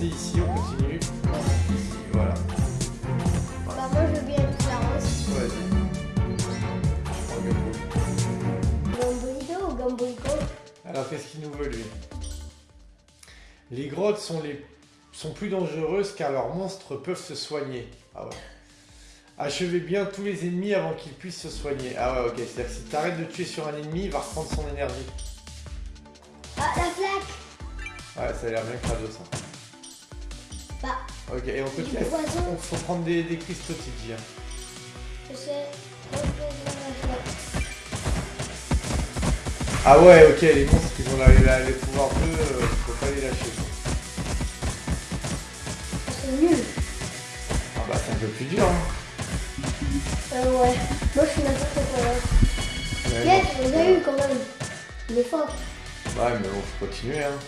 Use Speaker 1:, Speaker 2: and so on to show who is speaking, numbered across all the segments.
Speaker 1: C'est ici, on continue. Ici, voilà.
Speaker 2: Bah, moi, je veux bien être.
Speaker 1: Vas-y. Le pot.
Speaker 2: Gambolito ou
Speaker 1: Alors, qu'est-ce qu'il nous veut, lui? Les grottes sont, les... sont plus dangereuses car leurs monstres peuvent se soigner. Ah ouais. Achevez bien tous les ennemis avant qu'ils puissent se soigner. Ah ouais, ok. C'est-à-dire que si t'arrêtes de tuer sur un ennemi, il va reprendre son énergie.
Speaker 2: Ah, la flaque
Speaker 1: Ouais, ça a l'air bien crado, ça.
Speaker 2: Bah,
Speaker 1: Ok, et on continue.
Speaker 2: poison,
Speaker 1: Il faut prendre des, des cristaux, Tidji,
Speaker 2: je sais.
Speaker 1: Ah ouais, ok, les monstres, ils ont la- la- les pouvoirs bleus, euh, faut pas les lâcher.
Speaker 2: Ah, C'est nul.
Speaker 1: Ah bah, c'est un peu plus dur, hein.
Speaker 2: Euh, ouais. Moi, je suis n'importe quoi.
Speaker 1: Ouais,
Speaker 2: Yes, on a eu quand même. Il est fort.
Speaker 1: Ouais, mais bon, faut continuer, hein.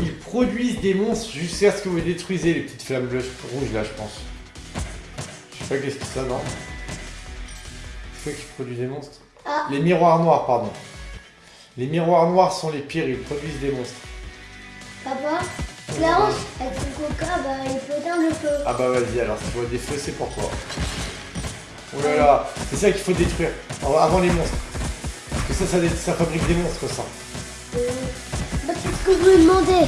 Speaker 1: Ils produisent des monstres jusqu'à ce que vous détruisez les petites flammes bleues, rouges là, je pense. Je sais pas qu'est-ce que c'est ça, non C'est quoi qui produit des monstres?
Speaker 2: Ah,
Speaker 1: Les miroirs noirs, pardon. Les miroirs noirs sont les pires, ils produisent des monstres.
Speaker 2: papa, Clarence, avec son coca, bah, il peut éteindre le feu.
Speaker 1: Ah bah vas-y, alors si tu vois des feux, c'est pour toi. Oh là là, c'est ça qu'il faut détruire, avant avant les monstres. Que ça, ça, dé- ça fabrique des monstres, ça.
Speaker 2: Euh, bah, c'est ce que vous me demandez.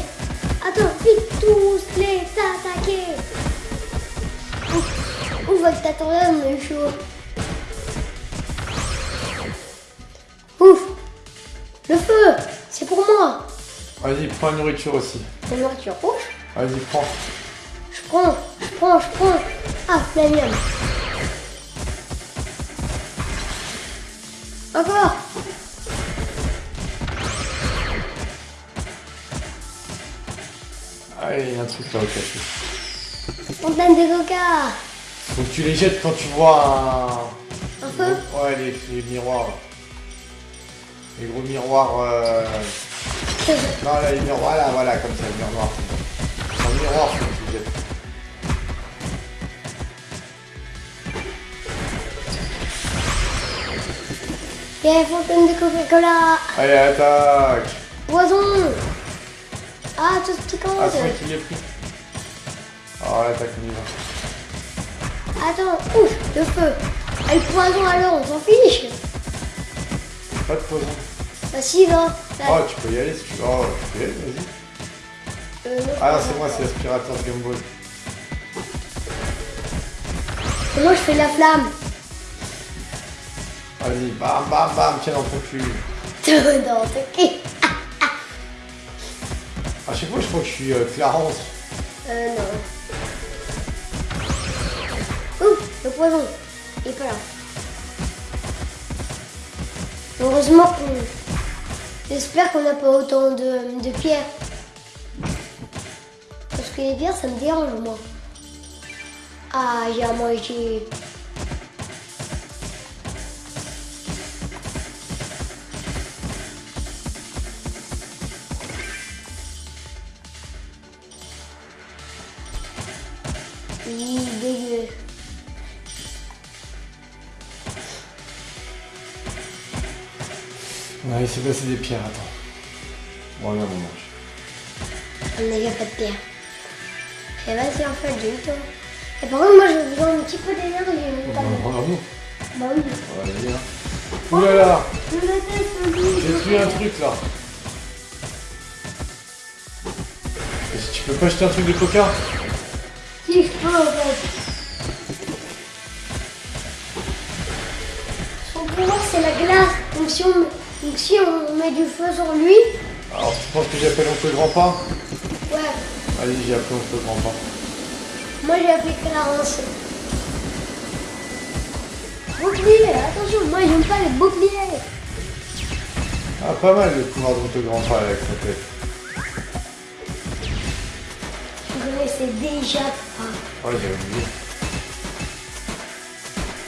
Speaker 2: Attends, vite tous les attaquer. Ouf, ouf, avec ta tornade, on chaud. Ouf, le feu, c'est pour moi.
Speaker 1: Vas-y, prends la nourriture aussi.
Speaker 2: La nourriture, ouf.
Speaker 1: Vas-y, prends.
Speaker 2: Je prends, je prends, je prends. Ah, la mienne. Encore.
Speaker 1: Il y a un truc là au café.
Speaker 2: Fontaine de coca.
Speaker 1: Donc tu les jettes quand tu vois un...
Speaker 2: Un feu
Speaker 1: Ouais, les, les miroirs. Les gros miroirs... euh, Non, là, les miroirs, là, voilà, comme ça, le miroir. C'est un miroir que tu jettes.
Speaker 2: Il y a une fontaine de Coca-Cola.
Speaker 1: Allez, attaque
Speaker 2: Poison. Ah, tout ce qui compte.
Speaker 1: Ah, c'est qu'il est pris. Oh, l'attaque, on y va.
Speaker 2: Attends, ouf, le feu. Ah, le poison alors, on s'en fiche.
Speaker 1: Pas de poison.
Speaker 2: Bah si, va. Là,
Speaker 1: Oh, tu peux y aller si tu veux. Oh, tu peux y aller, vas-y.
Speaker 2: euh, non,
Speaker 1: Ah non, c'est moi, c'est l'aspirateur de Game Boy.
Speaker 2: Et Moi, je fais la flamme.
Speaker 1: Vas-y, bam, bam, bam, tiens dans ton cul.
Speaker 2: Ton cul.
Speaker 1: À chaque fois, je crois que je suis euh, Clarence.
Speaker 2: Euh, non. Ouf, le poison. Il est pas là. Heureusement qu'on... J'espère qu'on n'a pas autant de, de pierres. Parce que les pierres, ça me dérange, moi. Ah, j'ai à manger.
Speaker 1: S'est passé des pierres, attends. Bon, regarde, on mange.
Speaker 2: On n'a pas de pierre. Et vas-y, en fait, j'ai eu toi. Et par contre, moi, j'ai besoin un petit peu d'énergie.
Speaker 1: Bon,
Speaker 2: Pas de-
Speaker 1: Bravo.
Speaker 2: Bah oui.
Speaker 1: Vas-y, hein. Ouh là là
Speaker 2: Je
Speaker 1: J'ai tué un truc là. Tu peux pas jeter un truc de coca
Speaker 2: Si je peux, en fait. Son pouvoir, c'est la glace. Donc si, on, donc, si on met du feu sur lui,
Speaker 1: Alors, tu penses que j'appelle oncle grand-pas
Speaker 2: ouais.
Speaker 1: Allez, j'ai appelé oncle grand-pas.
Speaker 2: Moi, j'ai appelé Clarence. Bouclier, attention, moi, j'aime pas les boucliers.
Speaker 1: Ah, pas mal le pouvoir d'oncle grand-pas avec sa tête.
Speaker 2: Je connaissais déjà. Ah.
Speaker 1: Ouais, j'ai oublié.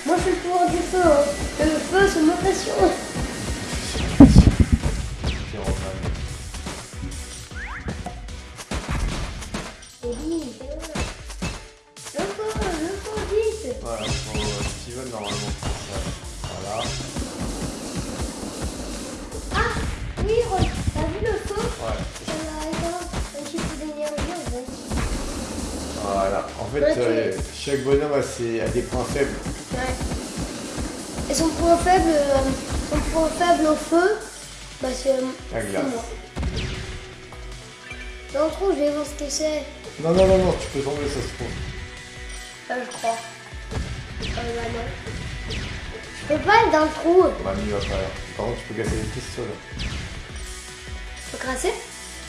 Speaker 2: Moi, je fais le pouvoir du feu. hein. Le feu, c'est ma passion.
Speaker 1: Fait,
Speaker 2: Ouais, tu-
Speaker 1: euh, chaque bonhomme a, ses, a des points faibles.
Speaker 2: Ouais. Et son point faible, euh, son point faible au feu, bah c'est euh,
Speaker 1: La glace.
Speaker 2: Dans le trou, je vais voir ce que c'est.
Speaker 1: Non, non, non, non, tu peux tomber, ça se trouve.
Speaker 2: Là, je crois. Euh, bah non. Je peux pas être dans le trou.
Speaker 1: Mamie va pas. Par contre, tu peux casser les là.
Speaker 2: Je peux crasser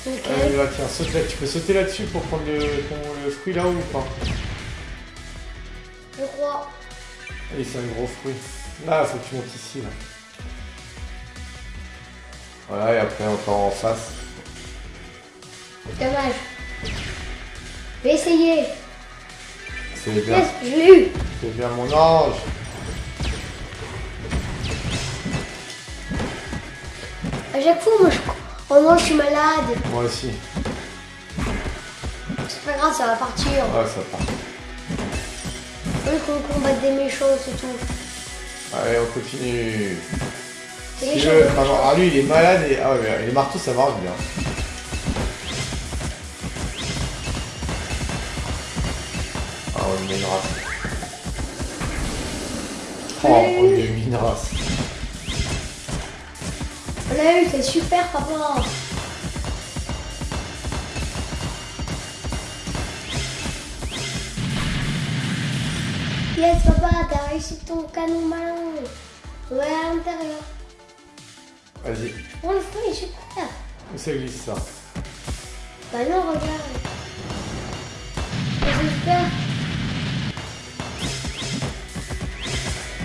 Speaker 1: Là, tiens, saute là. Tu peux sauter là-dessus pour prendre le, ton- le fruit là-haut ou pas
Speaker 2: Je crois.
Speaker 1: Allez, c'est un gros fruit. Là, faut que tu montes ici là. Voilà, et après encore en face.
Speaker 2: Dommage. Je vais essayer.
Speaker 1: C'est bien,
Speaker 2: je l'ai eu.
Speaker 1: c'est bien mon ange.
Speaker 2: À chaque fois, moi, je... oh non, je suis malade.
Speaker 1: Moi aussi.
Speaker 2: C'est pas grave, ça va partir.
Speaker 1: Ouais, ça part.
Speaker 2: Oui, qu'on combatte des méchants, c'est tout.
Speaker 1: Allez, on continue. Si pardon, ah lui il est malade et ah ouais, les marteaux ça marche bien. Ah on met une race. Oh on mis une race.
Speaker 2: On l'a eu, c'est super, papa. Yes, papa, t'as réussi ton canon malin. Ouais, à l'intérieur.
Speaker 1: Vas-y,
Speaker 2: Prends le fruit, super.
Speaker 1: où ça glisse ça
Speaker 2: Bah non, regarde. C'est super.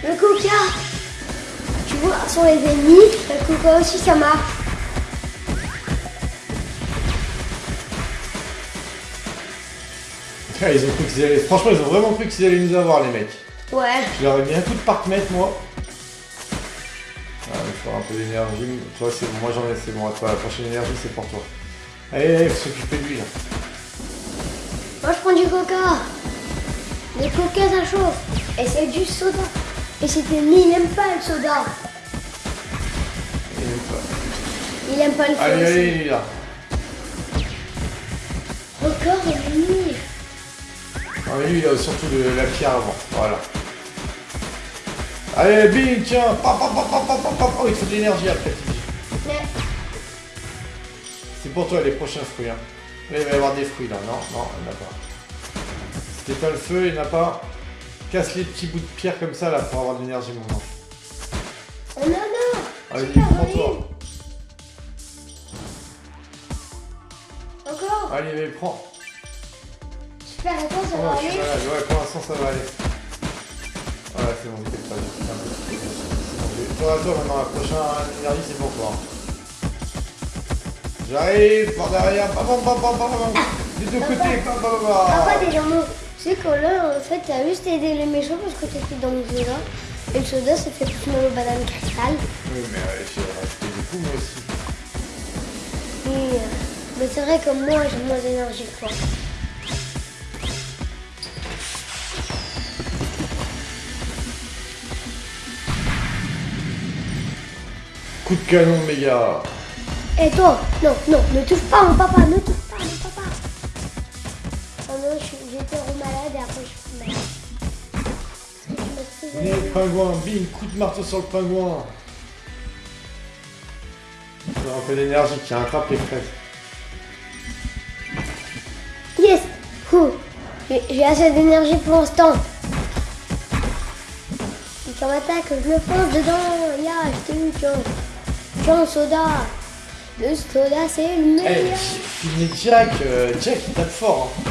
Speaker 2: Le coca. Sont les ennemis. Le coca aussi, ça marche.
Speaker 1: Ah, ils ont cru qu'ils allaient. Franchement ils ont vraiment cru qu'ils allaient nous avoir les mecs.
Speaker 2: Ouais.
Speaker 1: Je leur ai mis un coup de parc-mètre moi. Ah, il faudra un peu d'énergie. Toi c'est bon, moi j'en ai, c'est bon, toi, la prochaine énergie c'est pour toi. Allez, allez, faut s'occuper de lui là.
Speaker 2: Moi, je prends du coca. Le coca, ça chauffe. Et c'est du soda. Et cet ennemi, il n'aime pas le soda.
Speaker 1: Il aime pas
Speaker 2: le feu.
Speaker 1: Allez, allez, lui là.
Speaker 2: Encore ennemi.
Speaker 1: Ah, mais lui, il a surtout de la pierre avant. Voilà. Allez, bing, tiens. Pa, pa, pa. Oh, il faut de l'énergie après, C'est pour toi les prochains fruits. Hein. Là, il va y avoir des fruits là. Non, non, il n'y en a pas. C'était pas le feu, il n'y en a pas. Casse les petits bouts de pierre comme ça là pour avoir de l'énergie, mon ange.
Speaker 2: oh non, non.
Speaker 1: Allez, prends-toi. Allez, mais prends.
Speaker 2: Super, et toi, ça va aller.
Speaker 1: Ouais, pour l'instant, ça va aller. Voilà, c'est bon, pas. C'est bon, j'ai- Toi, toi, maintenant, la prochaine énergie, c'est pour toi. J'arrive par derrière. Bam, bam, bam, bam, bam. Des deux côtés. Bam, bam, bam.
Speaker 2: Papa, des jambons. Tu sais que là, en fait, t'as juste aidé les méchants parce que t'étais dans le soda. Et le soda, ça fait plus mal aux bananes cristal.
Speaker 1: Oui, mais euh, j'ai rajouté du coup, moi aussi.
Speaker 2: Et, euh, mais c'est vrai que moi, j'ai moins d'énergie que toi.
Speaker 1: Coup de canon, méga.
Speaker 2: Et toi Non, non, ne touche pas mon papa, ne touche pas mon papa. Oh non, j'étais malade et après je suis malade. Parce que tu m'as fait-
Speaker 1: Venez, pingouin, bing, coup de marteau sur le pingouin. Un peu d'énergie qui attrape les fraises.
Speaker 2: J'ai assez d'énergie pour l'instant. Et quand m'attaque, je le fonce dedans. Ya, je t'ai eu, tiens. Tiens, soda. Le soda, c'est le
Speaker 1: Eh,
Speaker 2: meilleur.
Speaker 1: mais Jack, euh, Jack il tape fort. Hein.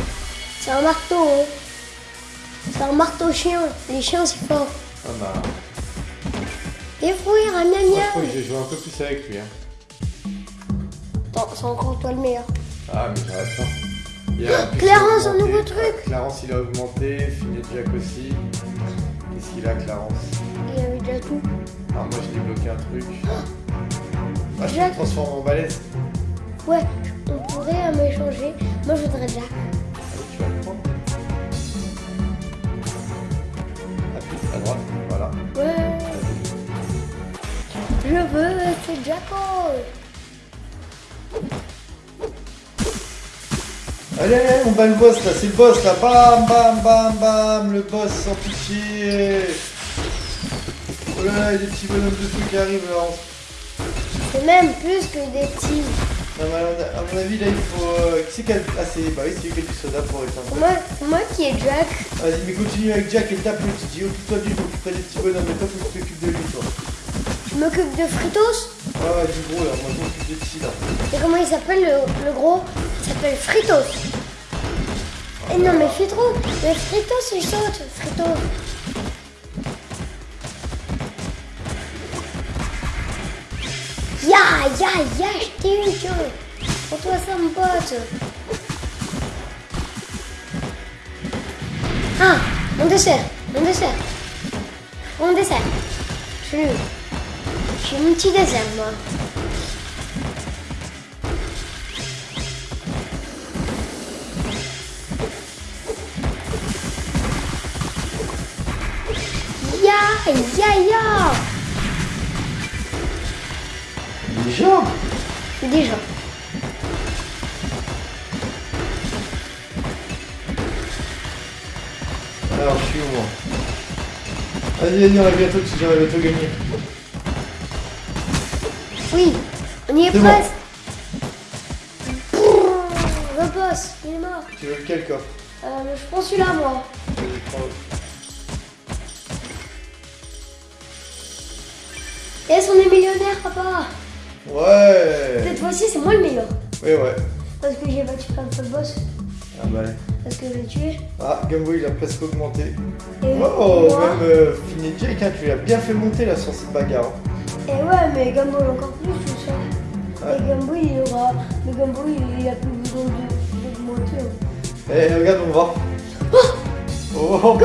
Speaker 2: C'est un marteau, hein. C'est un marteau chien. Les chiens, c'est fort.
Speaker 1: Ah bah,
Speaker 2: Des fruits,
Speaker 1: moi
Speaker 2: ramia
Speaker 1: je crois que je vais jouer un peu plus avec lui. Hein.
Speaker 2: Attends, c'est encore toi le meilleur.
Speaker 1: Ah, mais j'arrête pas. Il a- en plus,
Speaker 2: Clarence, un nouveau truc.
Speaker 1: Clarence il a augmenté, Finet Jack aussi. Qu'est-ce qu'il a, Clarence
Speaker 2: Il avait déjà tout.
Speaker 1: Alors moi j'ai débloqué un truc. Ah, je
Speaker 2: Jack.
Speaker 1: me transforme en balèze.
Speaker 2: Ouais, on pourrait euh, m'échanger. Moi, je voudrais Jack.
Speaker 1: Allez, tu vas le prendre. Appuie à droite, voilà.
Speaker 2: Ouais. Je veux, c'est Jacko.
Speaker 1: Allez, allez, on bat le boss là, c'est le boss là. Bam, bam, bam, bam, le boss sans pitié. Oh là là, il y a des petits bonhommes de qui arrivent là.
Speaker 2: C'est même plus que des petits.
Speaker 1: Non, mais à mon avis, là, il faut. euh, Qui c'est qui a. Ah, c'est. Bah oui, c'est lui qui a du soda pour éteindre.
Speaker 2: Moi, moi qui ai Jack.
Speaker 1: Vas-y, mais continue avec Jack et tape le petit. Occupe-toi du je m'occuperai des petits bonhommes. Mais toi, faut que tu t'occupes de lui, toi.
Speaker 2: Je m'occupe de Fritos.
Speaker 1: Ouais, ouais, du gros là. Moi, je m'occupe des petits là.
Speaker 2: Et comment il s'appelle le, le gros? S'appelle Fritos. Et non mais fais trop. Mais Fritos il saute. Fritos. Ya, ya, ya, je t'ai eu, tiens. Pour toi ça mon pote. Ah, mon dessert, mon dessert. Mon dessert. Je suis mon petit dessert moi. Ya, ya, ya.
Speaker 1: Déjà
Speaker 2: Déjà.
Speaker 1: Alors, je suis où moi Vas-y, vas-y, on va bientôt, tu on va bientôt gagner.
Speaker 2: Oui, on y est
Speaker 1: bon.
Speaker 2: presque. Brrr, Le boss, il est mort.
Speaker 1: Tu veux lequel coffre
Speaker 2: Euh, je prends celui-là, moi. Yes, on est millionnaire, papa.
Speaker 1: Ouais
Speaker 2: Cette fois-ci, c'est moi le meilleur.
Speaker 1: Ouais, ouais.
Speaker 2: Parce que j'ai battu plein de boss.
Speaker 1: Ah bah ouais.
Speaker 2: Parce que je l'ai tué.
Speaker 1: Ah, Gameboy il a presque augmenté.
Speaker 2: Et
Speaker 1: Oh,
Speaker 2: moi.
Speaker 1: même euh, Fini Jake, hein, tu l'as bien fait monter là sur cette bagarre. hein.
Speaker 2: Et ouais, mais Gumball encore plus.
Speaker 1: Ouais.
Speaker 2: Et Gumball, il aura. Le Gumball, il, a plus besoin de, de monter. hein.
Speaker 1: Eh, regarde, on va.
Speaker 2: Oh
Speaker 1: Oh,